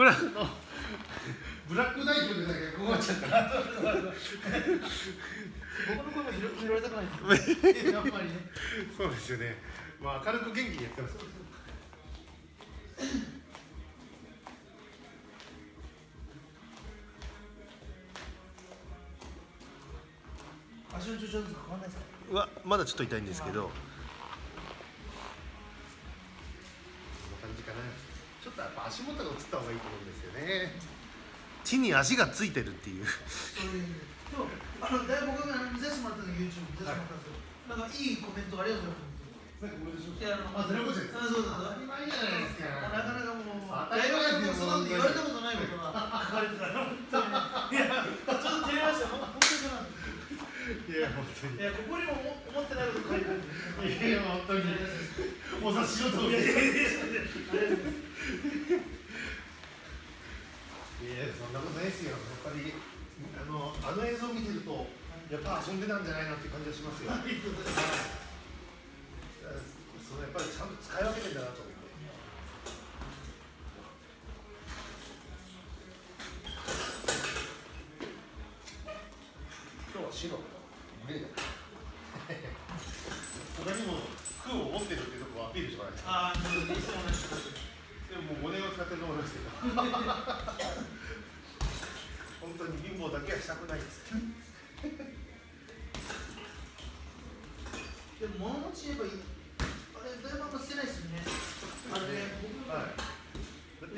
これはブラックナイトでだけ困っちゃった僕の声も拾拾われたくないですやっぱりねそうですよね。まあ明るく元気にやってます。足の調子は変わんないですかうわまだちょっと痛いんですけど。こんな感じかなちょっとやっぱ足元が映った方がいいと思うんですよね。地に足がついてるっていう。そういうででもあの大僕があの見させてもらったの YouTube 見させてもらったんですよ、なんかいいコメントありがとうございますい。やあのあ、ゼロ個人あそうそうそう。当たり前じゃないですか。なかなかもう当た大り前学でそんなこと言われたことないことが書かれてたちょっと照れましたほん本当にかないや本当に。いやここにも思思ってないこと書いてある。いや本当に。お察しの通り。いやそんなことないですよ。やっぱりあのあの映像を見てるとやっぱ遊んでたんじゃないなって感じがしますよ。そのやっぱりちゃんと使い分けてんだなと思って。今日は白他にも服を持ってるっていうところをアピールしてもらいたいああ、いつも同じでももう5年は使ってると思いますけど本当に貧乏だけはしたくないです。でも物持ち言えばいいあれだいぶあんま捨てないですよね。あれね僕はい。だって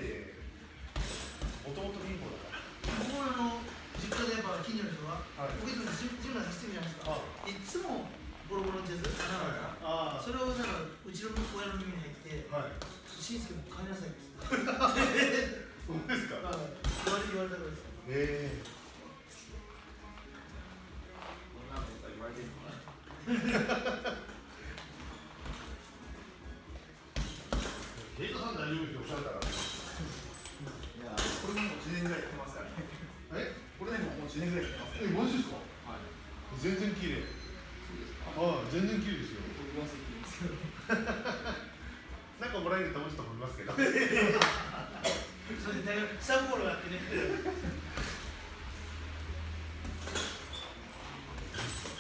もともと貧乏だから。僕もあの実家でやっぱ近所の人が、はい。僕いつもジムジムで走ってるじゃないですか、はいいつもボロボロのジャズ穴があそれをなんかうちの親の耳に入ってはい「しんすけもう帰りなさい」って そうですか。言われ言われたからです。え。えヘ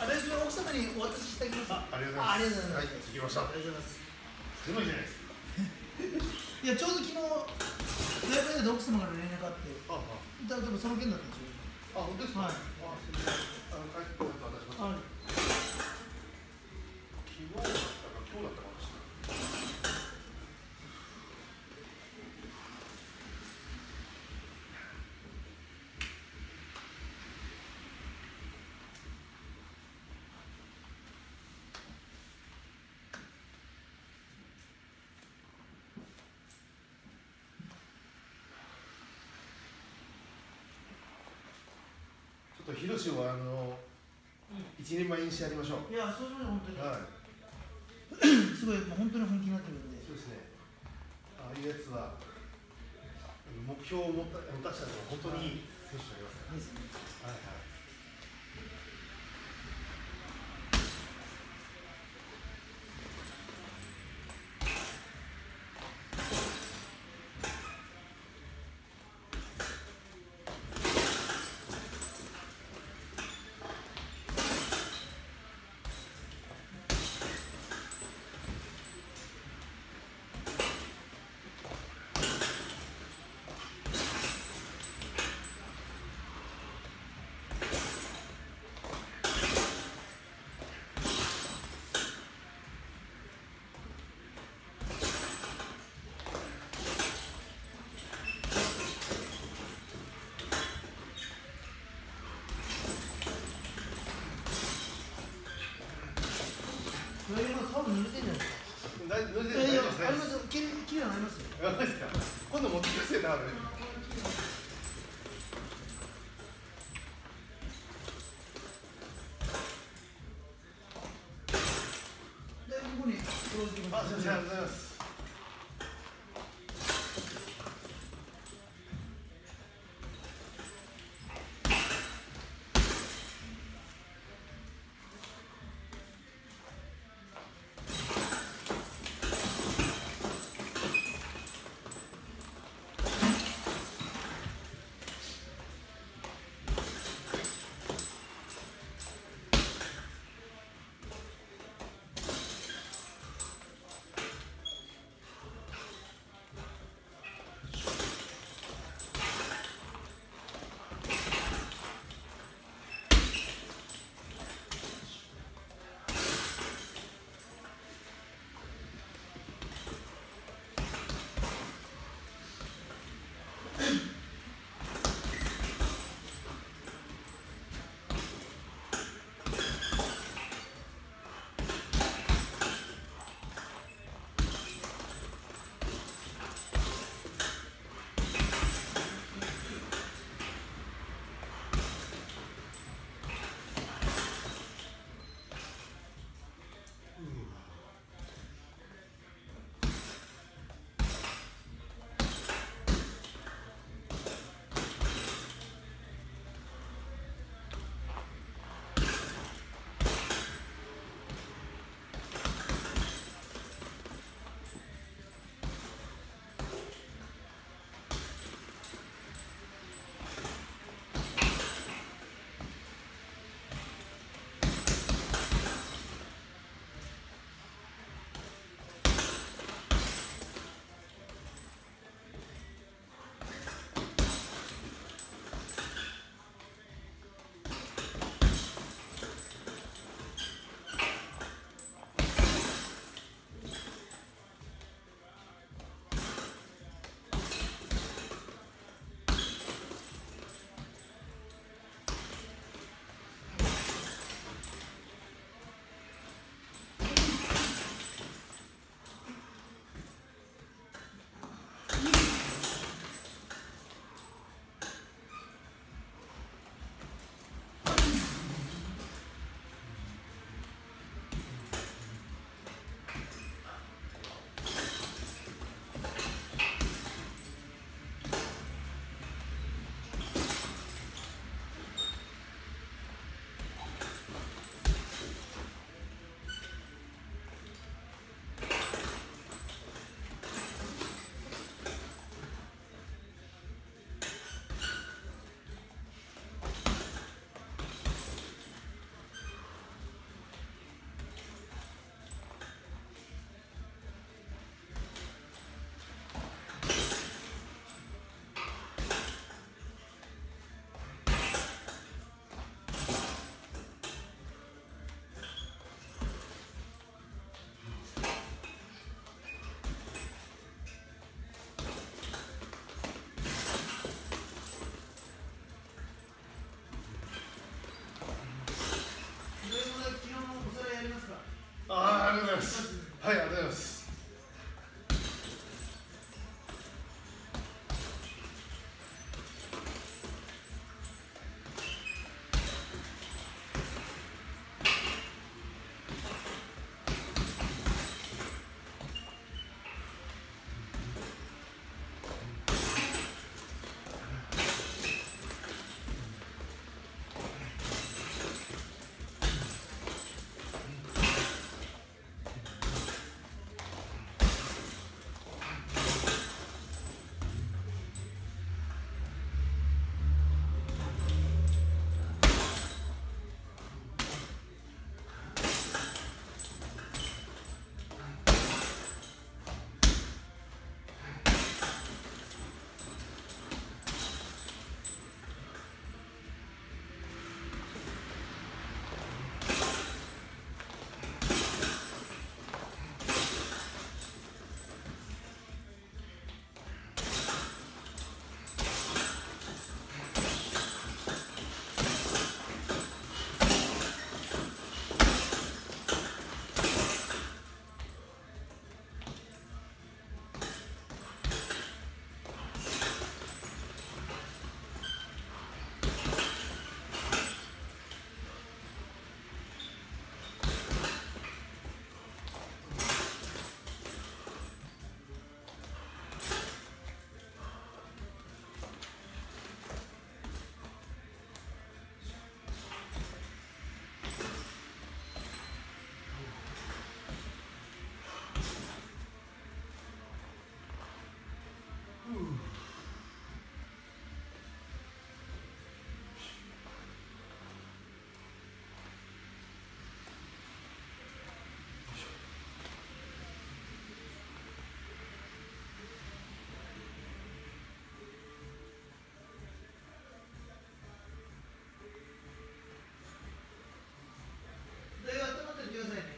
あ大丈夫奥様にお渡ししてあげます。あありがとうございます。ありがとうございます。はい着きましたありがとうございます。す。ごいじゃないです。かいやちょうど昨日大学で奥様から連絡あってあだでもその件だったんです。よああ本当です。かはいあす。みませんあの帰ってこないと渡します。あ昨日だったか今日だったかもしれないちょっとヒロシをあの一人前にしてやりましょう。いやそうしましょう本当に、はい。すごいもう本当に本気になってるんで。そうですね。ああいうやつは目標を持った持たしたのは本当にいい選手になりますねら。はいはい。濡れてんじゃないですか？大丈夫ですありますよきれいきれいになりますよあですか。今度持ってきますよね。あれ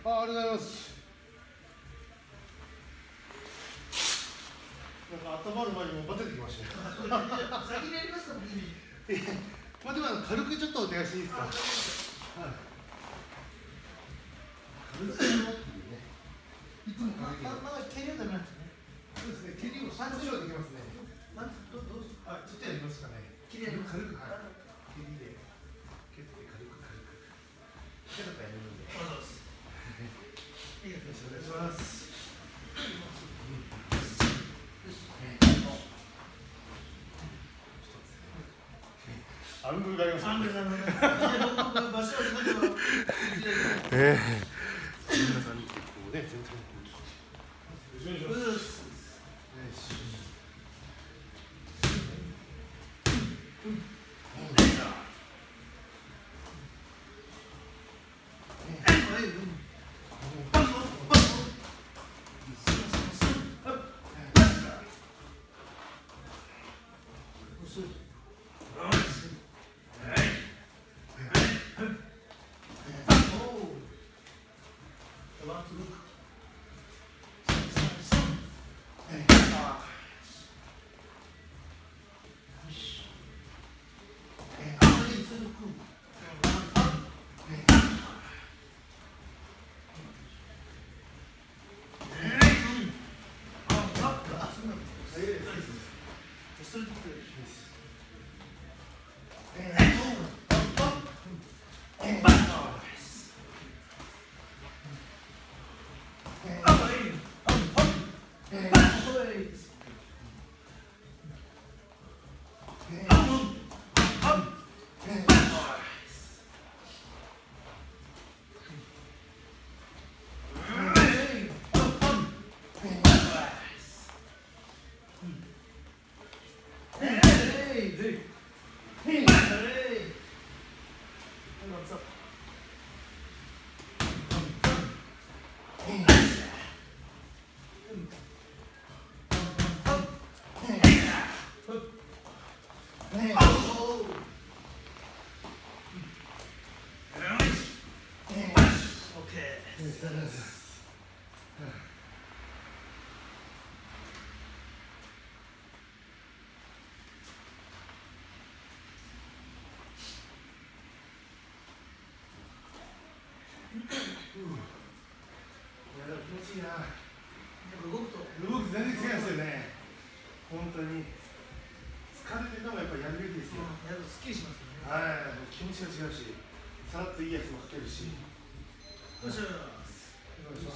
あありがとうございます。なんか温まる前にもうバテてきましたね先にやりますかまあでも軽くちょっとお願いしていいですか？はい。軽くっていうねいつもまだなんですね。そうですね蹴りを少しはできますね。まどどうすあちょっとやりますかね。切りやります軽く。はいアングルがあります、ね、ええ。Yes. それでいやでも気持ちいいな動くと動き全然違いますよね本当に疲れててもやっぱりやるべきですよやるとすっきりしますよねはいもう気持ちが違うしさらっといいやつもかけるしよっしゃお願いしま Hey!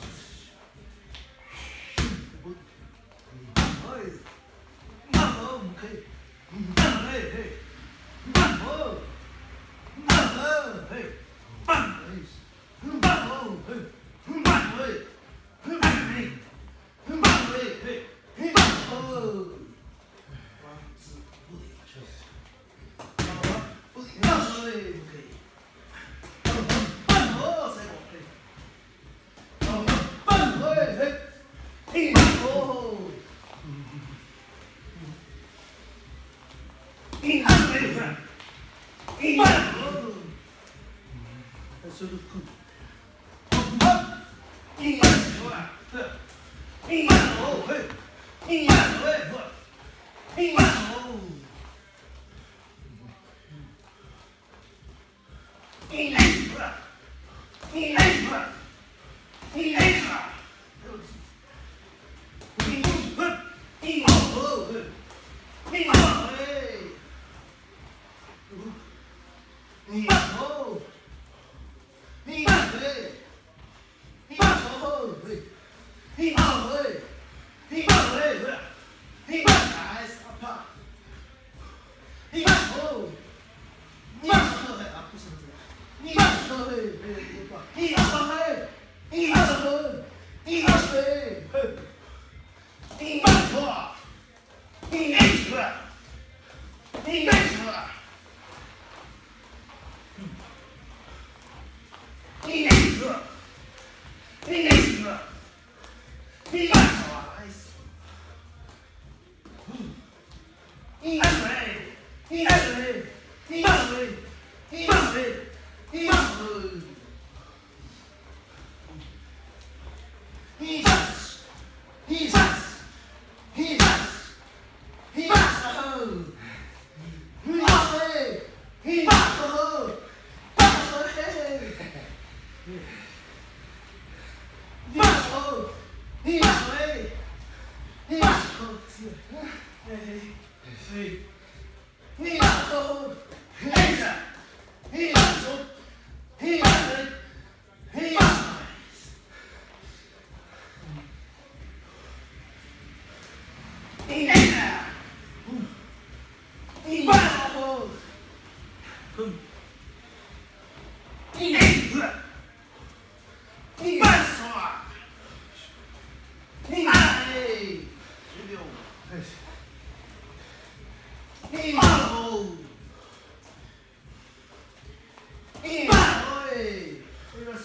good. Hey! See hey,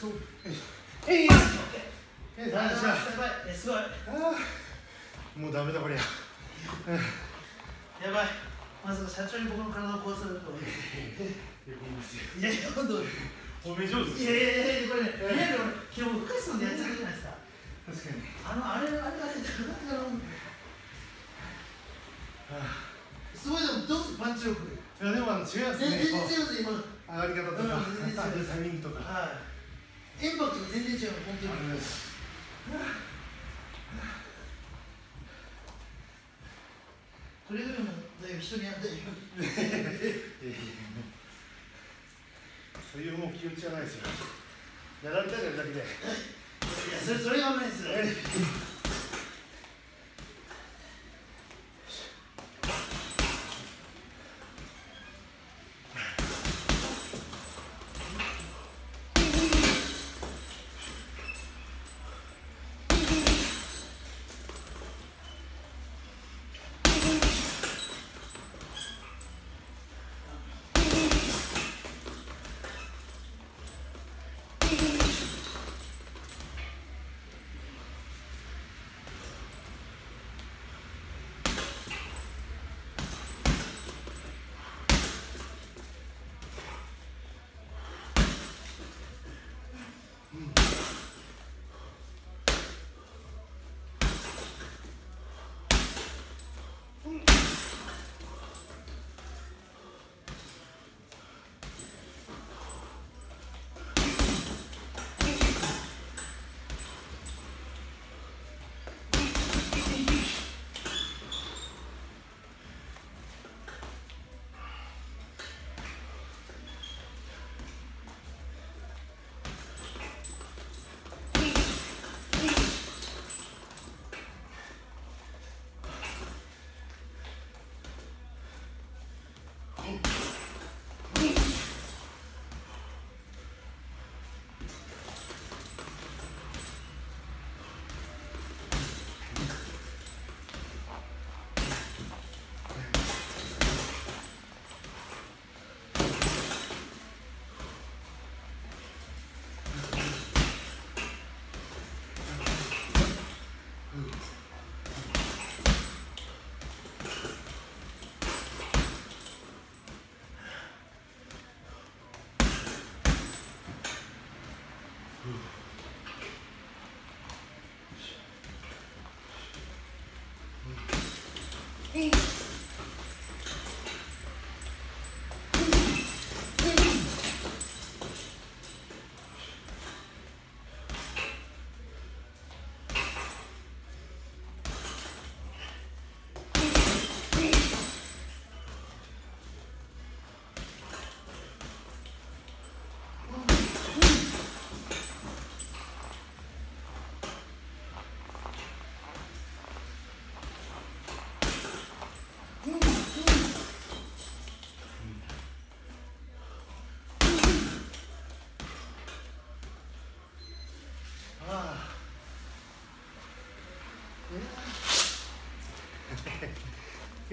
すごいもうダメだこりゃやばいまさか社長に僕の体を壊されるとはいやいや本当褒め上手いやいやいやこれねいやいや俺昨日深瀬さんでやっちゃったじゃないですか確かにあの。あれあれあれすごいでもどうするパンチ力いやでもあの違います。全然違ねうです今上がり方とかタイミングとか。はいインパクトが全然違う本当に。くれぐれもだよ人にやったよそういうもう気持ちはないですよやられたらやるだけでいやそれそれが危ないですよ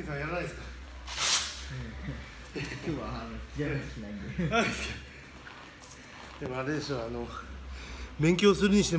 ケイさんやらないですか？今日はあのしないんで。でもあれでしょあの勉強するにしても